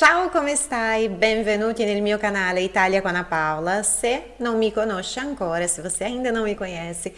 Ciao, come stai? Benvenuti nel mio canale Italia com Ana Paula. Se não me conosce ancora, se você ainda não me conhece,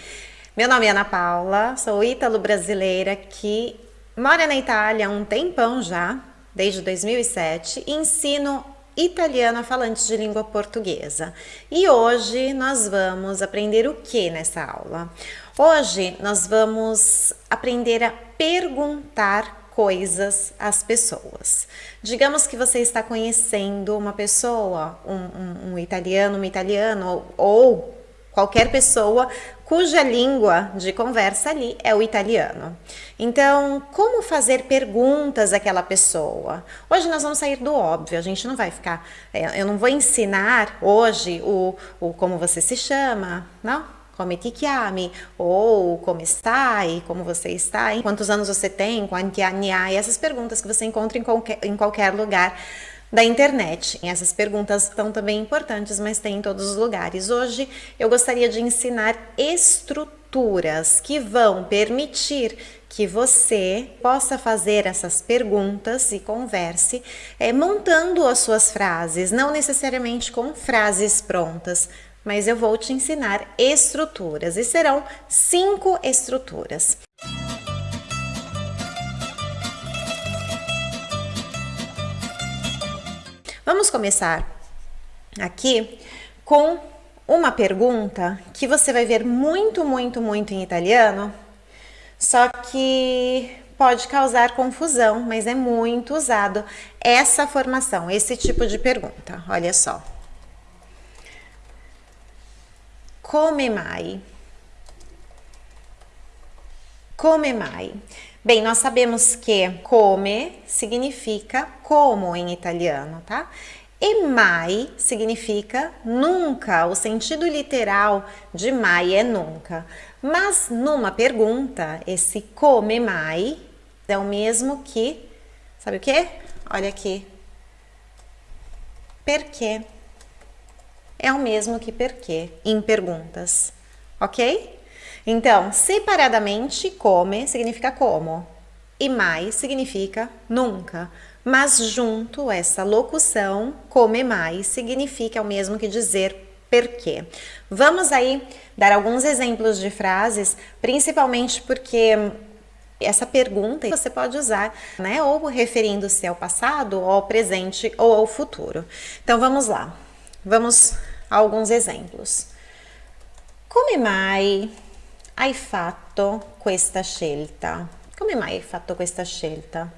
meu nome é Ana Paula, sou ítalo-brasileira que mora na Itália há um tempão já, desde 2007, e ensino italiano a falantes de língua portuguesa. E hoje nós vamos aprender o que nessa aula? Hoje nós vamos aprender a perguntar coisas às pessoas. Digamos que você está conhecendo uma pessoa, um, um, um italiano, uma italiana ou, ou qualquer pessoa cuja língua de conversa ali é o italiano. Então, como fazer perguntas àquela pessoa? Hoje nós vamos sair do óbvio, a gente não vai ficar, é, eu não vou ensinar hoje o, o como você se chama, não? Come ti chiami, ou como está, e como você está, quantos anos você tem, quanti anni hai, essas perguntas que você encontra em qualquer, em qualquer lugar da internet. Essas perguntas são também importantes, mas tem em todos os lugares. Hoje eu gostaria de ensinar estruturas que vão permitir que você possa fazer essas perguntas e converse é, montando as suas frases, não necessariamente com frases prontas, mas eu vou te ensinar estruturas e serão cinco estruturas. Vamos começar aqui com uma pergunta que você vai ver muito, muito, muito em italiano, só que pode causar confusão, mas é muito usado essa formação, esse tipo de pergunta. Olha só. Come mai? Come mai? Bem, nós sabemos que come significa como em italiano, tá? E mai significa nunca, o sentido literal de mai é nunca. Mas numa pergunta, esse come mai é o mesmo que, sabe o que? Olha aqui. Perché? É o mesmo que perquê em perguntas, ok? Então, separadamente, come significa como e mais significa nunca. Mas junto, essa locução, come mais, significa o mesmo que dizer perquê. Vamos aí dar alguns exemplos de frases, principalmente porque essa pergunta você pode usar, né, ou referindo-se ao passado, ou ao presente, ou ao futuro. Então vamos lá. Vamos alguns exemplos. Come mai hai fatto questa scelta? Come mai hai fatto questa scelta?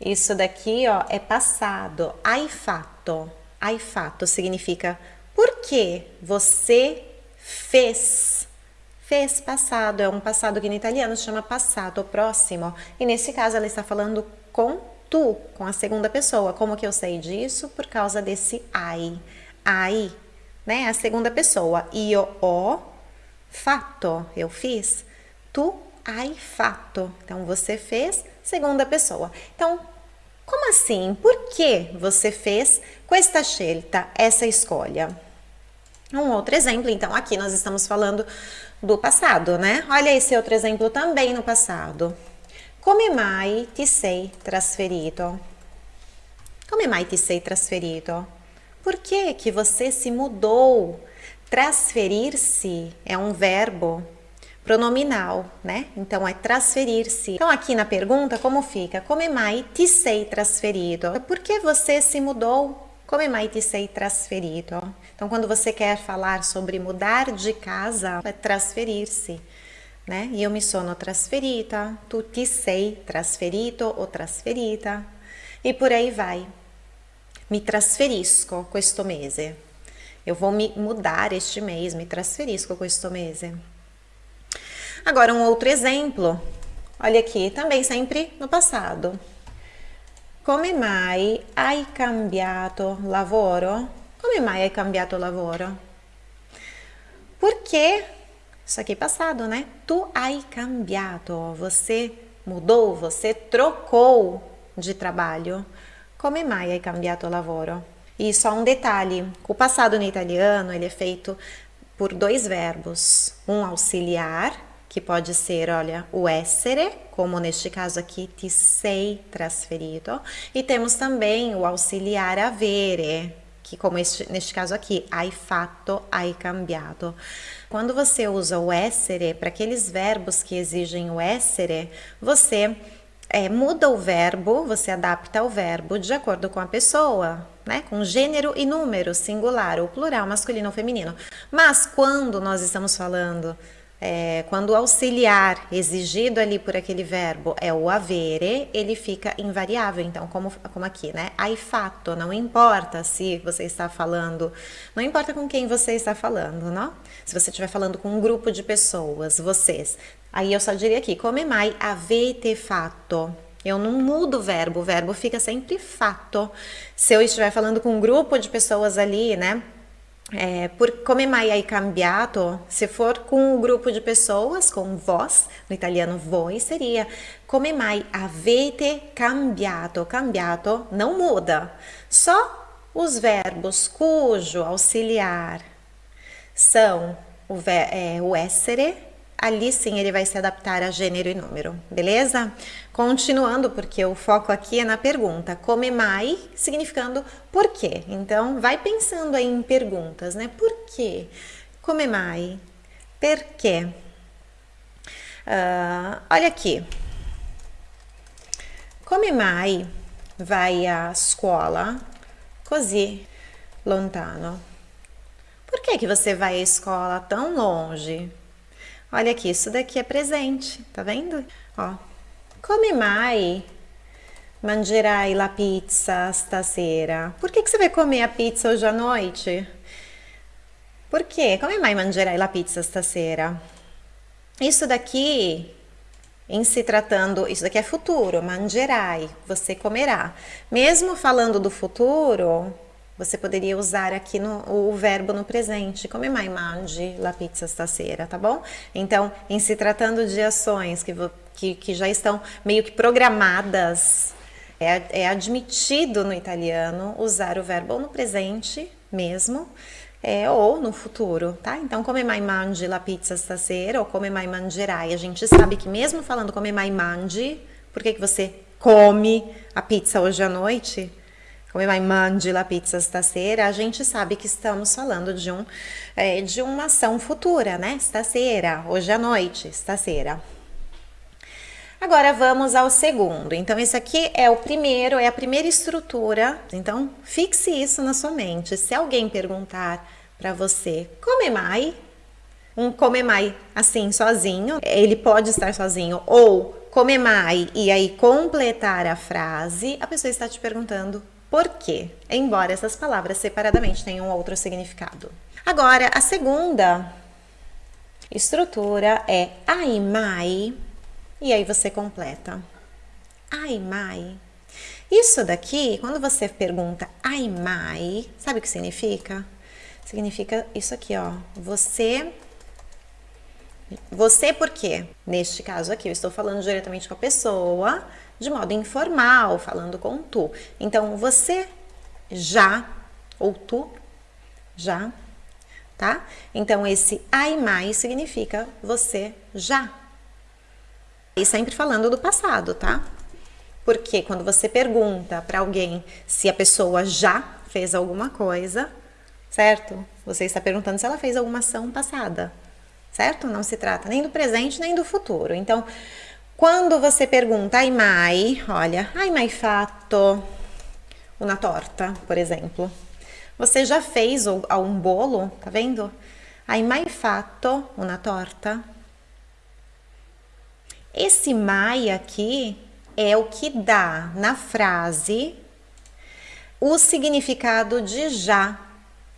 Isso daqui ó, é passado. Hai fatto. Hai fatto significa por que você fez. Fez passado, é um passado que no italiano se chama passado próximo. E nesse caso ela está falando com tu, com a segunda pessoa. Como que eu sei disso? Por causa desse ai. Ai, né? A segunda pessoa. Io ho fatto, eu fiz. Tu hai fatto. Então, você fez, segunda pessoa. Então, como assim? Por que você fez questa scelta, essa escolha? Um outro exemplo, então, aqui nós estamos falando do passado, né? Olha esse outro exemplo também no passado. Come mai ti sei trasferito? Come mai ti sei trasferito? Por que que você se mudou? Transferir-se é um verbo pronominal, né? Então é transferir-se. Então aqui na pergunta como fica? Come mai ti sei trasferido? Por que você se mudou? Come mai ti sei trasferido? Então quando você quer falar sobre mudar de casa, é transferir-se, né? Eu me sono trasferita, tu ti sei trasferito ou trasferita e por aí vai mi trasferisco questo mese. Eu vou me mudar este mês, me trasferisco questo mese. Agora, um outro exemplo. Olha aqui, também sempre no passado. Come mai hai cambiato lavoro? Come mai hai cambiato lavoro? Porque, isso aqui é passado, né? Tu hai cambiato, você mudou, você trocou de trabalho. Come mai hai cambiato lavoro? E só um detalhe, o passado no italiano ele é feito por dois verbos, um auxiliar, que pode ser, olha, o essere, como neste caso aqui, ti sei trasferito. E temos também o auxiliar avere, que como este, neste caso aqui, hai fatto, hai cambiato. Quando você usa o essere, para aqueles verbos que exigem o essere, você é, muda o verbo, você adapta o verbo de acordo com a pessoa, né? Com gênero e número, singular ou plural, masculino ou feminino. Mas quando nós estamos falando, é, quando o auxiliar exigido ali por aquele verbo é o avere, ele fica invariável. Então, como, como aqui, né? Ai fato, não importa se você está falando, não importa com quem você está falando, não? Se você estiver falando com um grupo de pessoas, vocês, aí eu só diria aqui, come mai avete fatto? Eu não mudo o verbo, o verbo fica sempre fato. Se eu estiver falando com um grupo de pessoas ali, né? É, por come mai hai cambiato, se for com um grupo de pessoas, com vós, no italiano voi seria come mai avete cambiato. Cambiato não muda, só os verbos cujo auxiliar são o, é, o essere ali sim ele vai se adaptar a gênero e número, beleza? Continuando, porque o foco aqui é na pergunta, come mai, significando por quê. Então, vai pensando aí em perguntas, né? Por quê? Come mai? Perché? Uh, olha aqui. Come mai vai à escola così lontano? Por que, que você vai à escola tão longe? Olha aqui, isso daqui é presente, tá vendo? Ó, come mai mangerai la pizza stasera? Por que, que você vai comer a pizza hoje à noite? Por quê? Come mai mangerai la pizza stasera? Isso daqui, em se tratando, isso daqui é futuro, mangerai, você comerá. Mesmo falando do futuro, você poderia usar aqui no, o verbo no presente, come mai mangi la pizza stasera, tá bom? Então, em se tratando de ações que, que, que já estão meio que programadas, é, é admitido no italiano usar o verbo no presente mesmo, é, ou no futuro, tá? Então, come mai mangi la pizza stasera ou come mai mangerai. A gente sabe que mesmo falando come mai mangi, por que, que você come a pizza hoje à noite? Come mai mangi la pizza stasera, a gente sabe que estamos falando de, um, é, de uma ação futura, né? Stasera, hoje à noite, stasera. Agora vamos ao segundo. Então, esse aqui é o primeiro, é a primeira estrutura. Então, fixe isso na sua mente. Se alguém perguntar para você, come mai? Um come mai assim, sozinho, ele pode estar sozinho, ou come mai e aí completar a frase, a pessoa está te perguntando por quê? Embora essas palavras separadamente tenham outro significado. Agora, a segunda estrutura é ai mai, e aí você completa. Ai mai. Isso daqui, quando você pergunta ai mai, sabe o que significa? Significa isso aqui, ó. Você você por quê? Neste caso aqui, eu estou falando diretamente com a pessoa, de modo informal, falando com tu. Então, você já, ou tu já, tá? Então, esse ai mais significa você já. E sempre falando do passado, tá? Porque quando você pergunta para alguém se a pessoa já fez alguma coisa, certo? Você está perguntando se ela fez alguma ação passada, certo? Não se trata nem do presente nem do futuro. Então, quando você pergunta ai mai, olha, ai mai fatto uma torta, por exemplo. Você já fez um bolo, tá vendo? Hai mai fatto uma torta? Esse mai aqui é o que dá na frase o significado de já,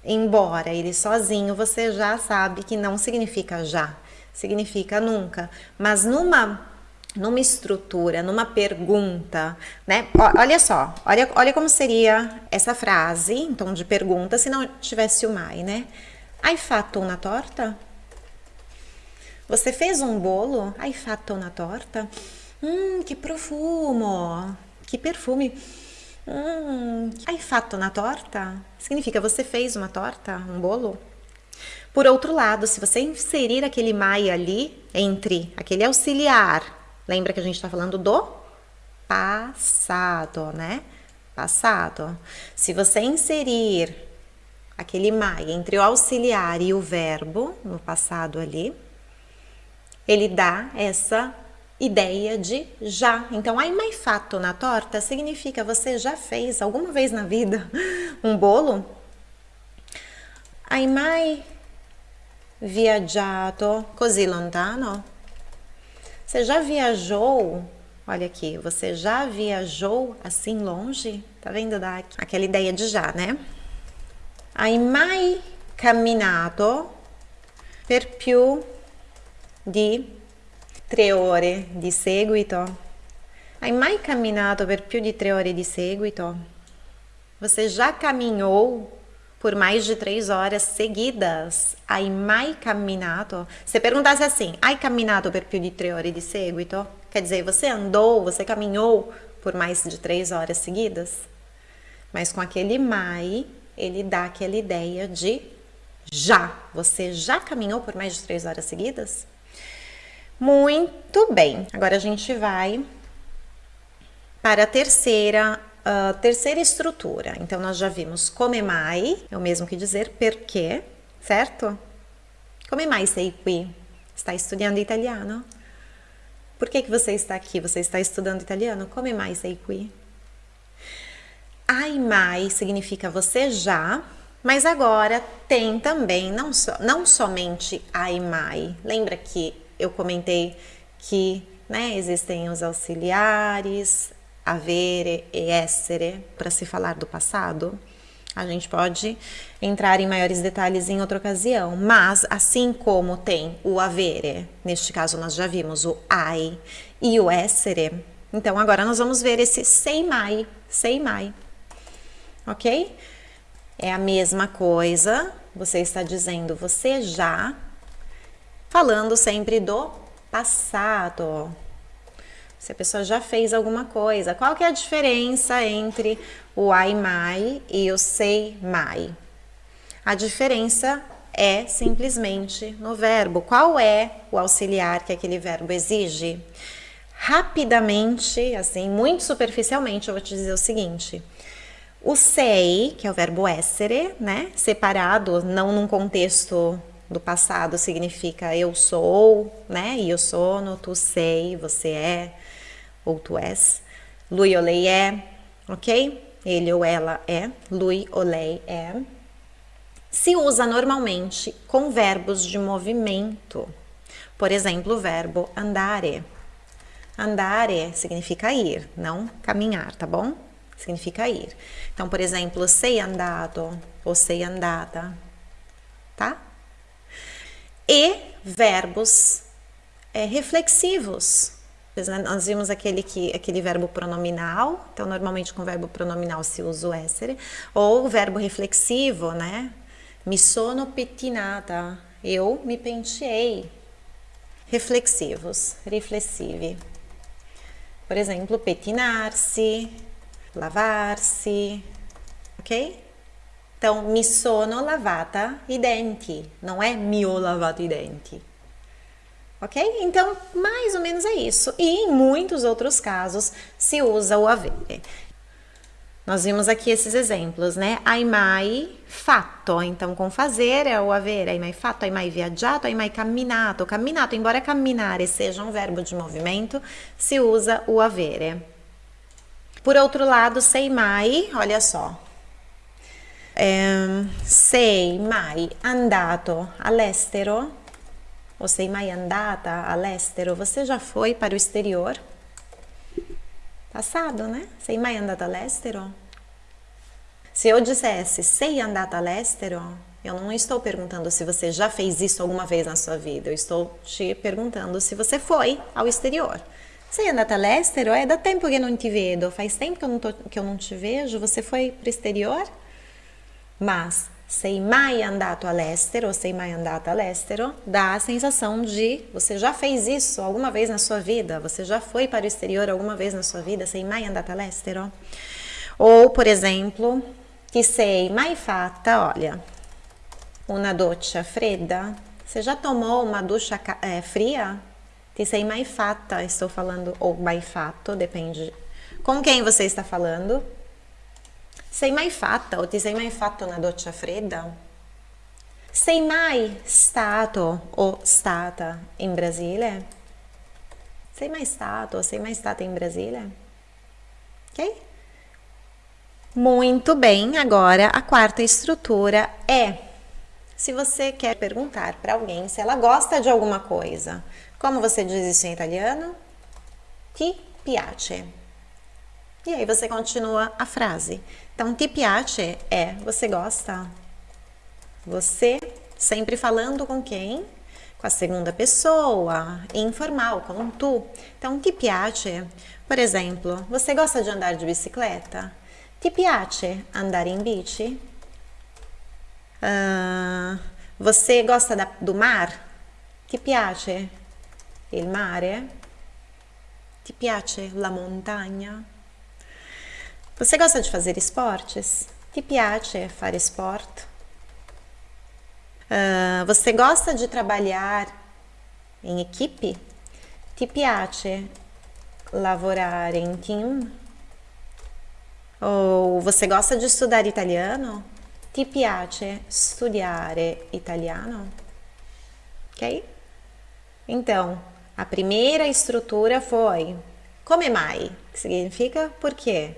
embora ele sozinho você já sabe que não significa já, significa nunca. Mas numa numa estrutura, numa pergunta, né? Olha só, olha, olha como seria essa frase em tom de pergunta se não tivesse o mai, né? Hai fatto una torta? Você fez um bolo? Hai fatto una torta? Hum, que profumo! Que perfume! Hum, hai fatto una torta? Significa você fez uma torta, um bolo? Por outro lado, se você inserir aquele mai ali entre aquele auxiliar, lembra que a gente está falando do passado, né? Passado. Se você inserir aquele mai entre o auxiliar e o verbo no passado ali, ele dá essa ideia de já. Então, hai mai fatto na torta significa você já fez alguma vez na vida um bolo? Hai mai viaggiato così lontano? Você já viajou? Olha aqui, você já viajou assim longe? Tá vendo da aquela ideia de já, né? Hai mai camminato per più di tre ore di seguito? Hai mai camminato per più di tre ore di seguito? Você já caminhou por mais de três horas seguidas? Hai mai camminato? Se perguntasse assim, hai camminato per più di tre ore di seguito? Quer dizer, você andou, você caminhou por mais de três horas seguidas? Mas com aquele mai, ele dá aquela ideia de já. Você já caminhou por mais de três horas seguidas? Muito bem, agora a gente vai para a terceira, uh, terceira estrutura. Então, nós já vimos come mai, é o mesmo que dizer perché, certo? Come mai sei qui? Está estudando italiano? Por que, que você está aqui? Você está estudando italiano? Come mai sei qui? Ai mai significa você já, mas agora tem também não, so, não somente ai mai. Lembra que eu comentei que né, existem os auxiliares, avere e essere, para se falar do passado. A gente pode entrar em maiores detalhes em outra ocasião, mas assim como tem o avere, neste caso nós já vimos o ai e o essere, então agora nós vamos ver esse sei mai, sei mai, ok? É a mesma coisa, você está dizendo você já falando sempre do passado. Se a pessoa já fez alguma coisa, qual que é a diferença entre o ai mai e o sei mai? A diferença é simplesmente no verbo. Qual é o auxiliar que aquele verbo exige? Rapidamente, assim, muito superficialmente, eu vou te dizer o seguinte. O sei, que é o verbo essere, né, separado, não num contexto do passado significa eu sou, né? E eu sou, no tu sei, você é, ou tu és. Lui ou lei é, ok? Ele ou ela é, lui ou lei é. Se usa normalmente com verbos de movimento. Por exemplo, o verbo andare. Andare significa ir, não caminhar, tá bom? Significa ir. Então, por exemplo, sei andado ou sei andada, tá? e verbos é, reflexivos. Nós vimos aquele, que, aquele verbo pronominal, então normalmente com verbo pronominal se usa o essere, ou o verbo reflexivo, né? Mi sono pettinata, eu me penteei. Reflexivos, riflessivi. Por exemplo, pettinar-se, lavar-se, ok? Então, mi sono lavata i denti, não é mi ho lavato i denti. Ok? Então, mais ou menos é isso. E em muitos outros casos se usa o avere. Nós vimos aqui esses exemplos, né? Hai mai fatto, então com fazer é o avere, hai mai fatto, hai mai viaggiato, hai mai camminato. Camminato, embora camminare seja um verbo de movimento, se usa o avere. Por outro lado, sei mai, olha só, eh, sei mai andato all'estero? Ou sei mai andata all'estero? Você já foi para o exterior? Passado, né? Sei mai andata all'estero? Se eu dissesse sei andata all'estero, eu não estou perguntando se você já fez isso alguma vez na sua vida. Eu estou te perguntando se você foi ao exterior. Sei andata all'estero? É da tempo que não te vedo. Faz tempo que eu não, tô, que eu não te vejo. Você foi para o exterior? Mas sei mai andato all'estero ou sei mai andata all'estero dá a sensação de você já fez isso alguma vez na sua vida, você já foi para o exterior alguma vez na sua vida, sei mai andata all'estero. Ou, por exemplo, que sei mai fatta, olha, una doccia fredda? Você já tomou uma ducha é, fria? Ti sei mai fatta, estou falando, ou mai fatto, depende com quem você está falando. Sei mai fatta ou ti sei mai fatto una doccia fredda? Sei mai stato o stata in Brasile? Sei mai stato sei mai stata in Brasile? Ok? Muito bem, agora a quarta estrutura é se você quer perguntar para alguém se ela gosta de alguma coisa. Como você diz isso em italiano? Ti piace. E aí você continua a frase. Então, ti piace é você gosta. Você sempre falando com quem? Com a segunda pessoa, informal, com tu. Então, ti piace, por exemplo, você gosta de andar de bicicleta? Ti piace andare in bici? Uh, você gosta da, do mar? Ti piace il mare? Ti piace la montagna? Você gosta de fazer esportes? Ti piace fare sport? Uh, você gosta de trabalhar em equipe? Ti piace lavorare in team? Ou você gosta de estudar italiano? Ti piace studiare italiano? Ok? Então, a primeira estrutura foi come mai, que significa por quê?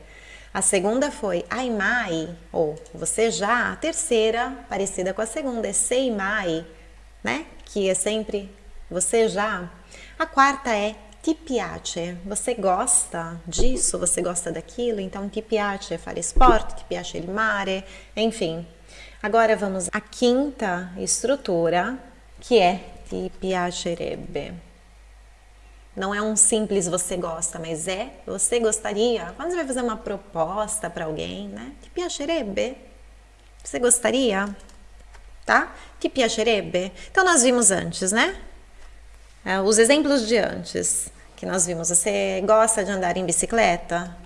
A segunda foi ai mai, ou você já. A terceira, parecida com a segunda, é sei mai, né? Que é sempre você já. A quarta é ti piace, você gosta disso, você gosta daquilo, então ti piace fare sport, ti piace il mare, enfim. Agora vamos à quinta estrutura, que é ti piacerebbe. Não é um simples você gosta, mas é você gostaria. Quando você vai fazer uma proposta para alguém, né? Ti piacerebbe? Você gostaria? Tá? Ti piacerebbe? Então nós vimos antes, né? É, os exemplos de antes que nós vimos. Você gosta de andar em bicicleta?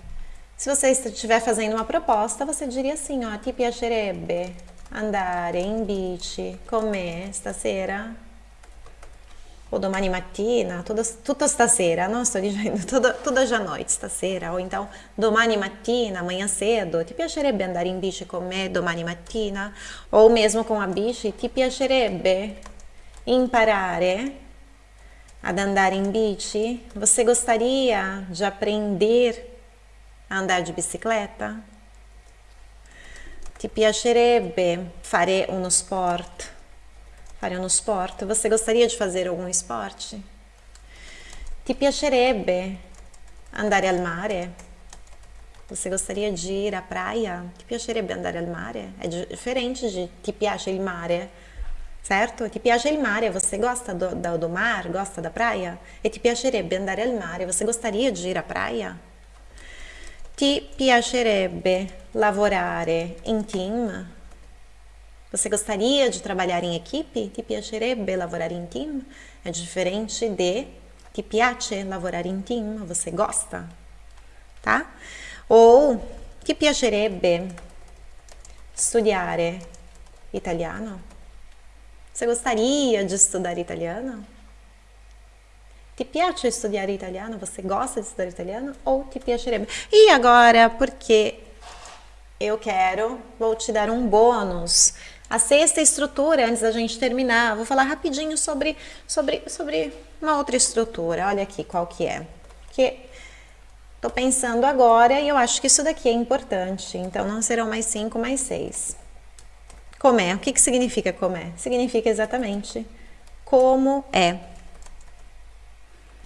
Se você estiver fazendo uma proposta, você diria assim, ó, ti piacerebbe andare in bici con me stasera? Ou domani mattina, toda, tutta stasera, não estou dizendo toda, a noite, stasera, ou então domani mattina, amanhã cedo, ti piacerebbe andare in bici con me domani mattina? Ou mesmo com a bici, ti piacerebbe imparare ad andare in bici? Você gostaria de aprender a andar de bicicleta? Ti piacerebbe fare uno sport? Uno sport? Você gostaria de fazer algum esporte? Ti piacerebbe andare al mare? Você gostaria de ir à praia? Ti piacerebbe andare al mare? É diferente de ti piace il mare certo? Ti piace il mare, você gosta do, do, do mar, gosta da praia? E ti piacerebbe andare al mare, você gostaria de ir à praia? Ti piacerebbe lavorare in team? Você gostaria de trabalhar em equipe? Ti piacerebbe lavorare in team? É diferente de ti piace lavorare in team? Você gosta? Tá? Ou ti piacerebbe studiare italiano? Você gostaria de estudar italiano? Ti piace estudar italiano? Você gosta de estudar italiano? Ou ti piacerebbe? E agora, porque eu quero, vou te dar um bônus. A sexta estrutura, antes da gente terminar, vou falar rapidinho sobre, sobre, sobre uma outra estrutura. Olha aqui qual que é. Que estou pensando agora e eu acho que isso daqui é importante. Então, não serão mais cinco, mais seis. Comé. O que, que significa comé? Significa exatamente como é.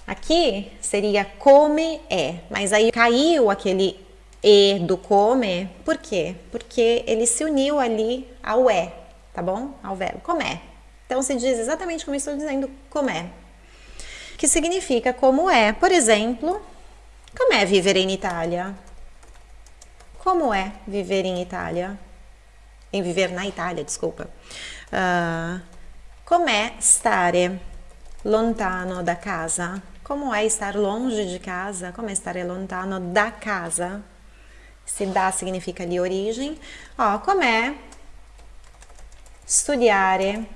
Aqui seria come é, mas aí caiu aquele e do come, por quê? Porque ele se uniu ali ao é, tá bom? Ao verbo comé. Então se diz exatamente como estou dizendo comé. Que significa como é. Por exemplo, como é viver em Itália? Como é viver em Itália? em viver na Itália, desculpa. Uh, é stare lontano da casa? Como é estar longe de casa? Como é estar lontano da casa? Se dá significa ali origem. Como é studiare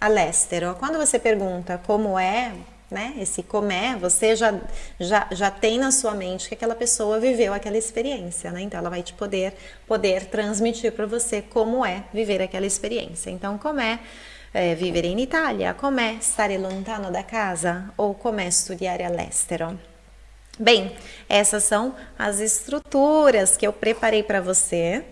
all'estero. Quando você pergunta como é, né, esse comer, você já, já, já tem na sua mente que aquela pessoa viveu aquela experiência, né? Então ela vai te poder, poder transmitir para você como é viver aquela experiência. Então, como é, é vivere in Italia, com'è stare lontano da casa ou com'è studiare all'estero. Bem, essas são as estruturas que eu preparei para você.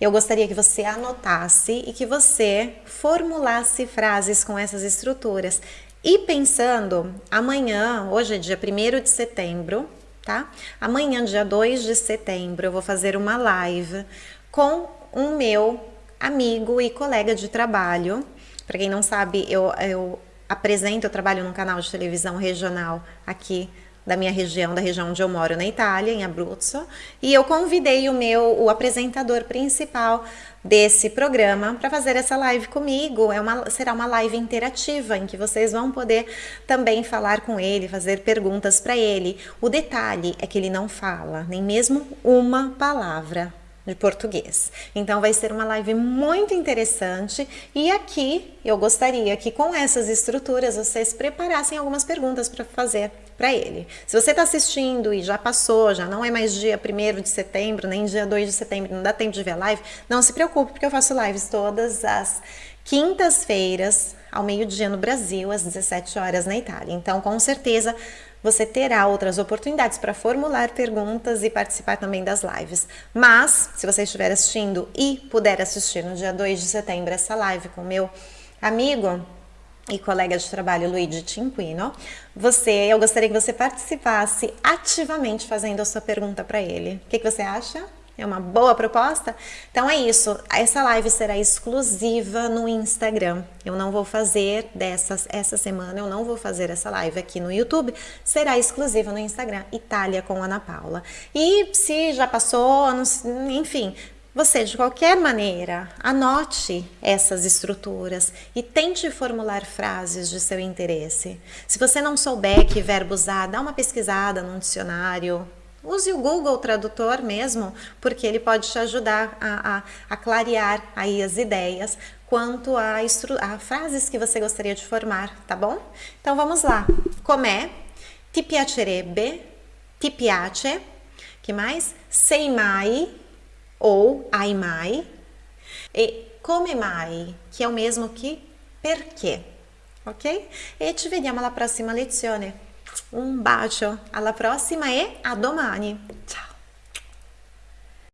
Eu gostaria que você anotasse e que você formulasse frases com essas estruturas. E pensando, amanhã, hoje é dia 1 de setembro, tá? Amanhã, dia 2 de setembro, eu vou fazer uma live com um meu amigo e colega de trabalho. Para quem não sabe, eu, eu apresento, eu trabalho num canal de televisão regional aqui da minha região, da região onde eu moro na Itália, em Abruzzo, e eu convidei o meu, o apresentador principal desse programa para fazer essa live comigo. É uma, será uma live interativa em que vocês vão poder também falar com ele, fazer perguntas para ele. O detalhe é que ele não fala nem mesmo uma palavra de português. Então vai ser uma live muito interessante e aqui eu gostaria que com essas estruturas vocês preparassem algumas perguntas para fazer para ele. Se você está assistindo e já passou, já não é mais dia 1 de setembro, nem dia 2 de setembro, não dá tempo de ver a live, não se preocupe porque eu faço lives todas as quintas-feiras ao meio-dia no Brasil, às 17 horas na Itália. Então, com certeza, você terá outras oportunidades para formular perguntas e participar também das lives. Mas, se você estiver assistindo e puder assistir no dia 2 de setembro essa live com meu amigo e colega de trabalho Luigi Cinquino, você, eu gostaria que você participasse ativamente fazendo a sua pergunta para ele. O que, que você acha? É uma boa proposta? Então é isso, essa live será exclusiva no Instagram. Eu não vou fazer dessas, essa semana, eu não vou fazer essa live aqui no YouTube, será exclusiva no Instagram, Itália com Ana Paula. E se já passou, enfim, você, de qualquer maneira, anote essas estruturas e tente formular frases de seu interesse. Se você não souber que verbo usar, dá uma pesquisada no dicionário, Use o Google Tradutor mesmo, porque ele pode te ajudar a, a, a clarear aí as ideias quanto a, a, frases que você gostaria de formar, tá bom? Então vamos lá. Com'è? Ti piacerebbe? Ti piace? que mais? Sei mai ou ai mai. E come mai, que é o mesmo que perché, ok? E ci vediamo alla prossima lezione. Un bacio, alla prossima e a domani. Ciao!